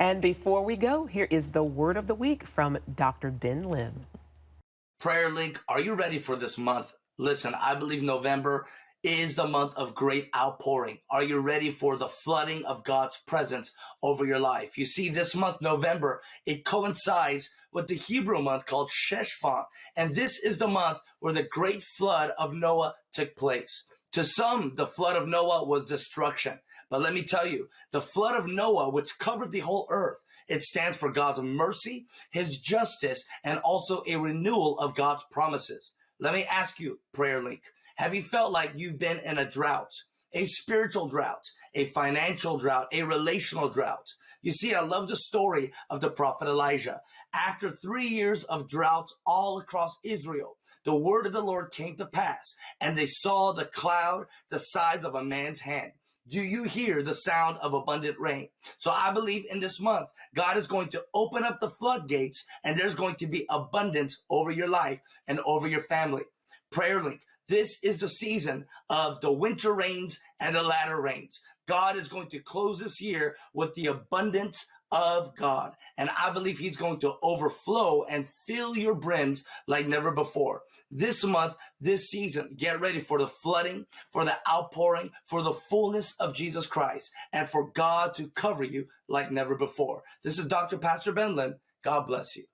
And before we go, here is the word of the week from Dr. Ben Lim. Prayer Link, are you ready for this month? Listen, I believe November is the month of great outpouring. Are you ready for the flooding of God's presence over your life? You see, this month, November, it coincides with the Hebrew month called Sheshvan. And this is the month where the great flood of Noah took place. To some, the flood of Noah was destruction. But let me tell you, the flood of Noah, which covered the whole earth, it stands for God's mercy, his justice, and also a renewal of God's promises. Let me ask you, Prayer Link, have you felt like you've been in a drought? A spiritual drought, a financial drought, a relational drought. You see, I love the story of the prophet Elijah. After three years of drought all across Israel, the word of the Lord came to pass, and they saw the cloud the size of a man's hand. Do you hear the sound of abundant rain? So I believe in this month, God is going to open up the floodgates and there's going to be abundance over your life and over your family. Prayer link. This is the season of the winter rains and the latter rains. God is going to close this year with the abundance of God. And I believe he's going to overflow and fill your brims like never before. This month, this season, get ready for the flooding, for the outpouring, for the fullness of Jesus Christ, and for God to cover you like never before. This is Dr. Pastor Ben Lim. God bless you.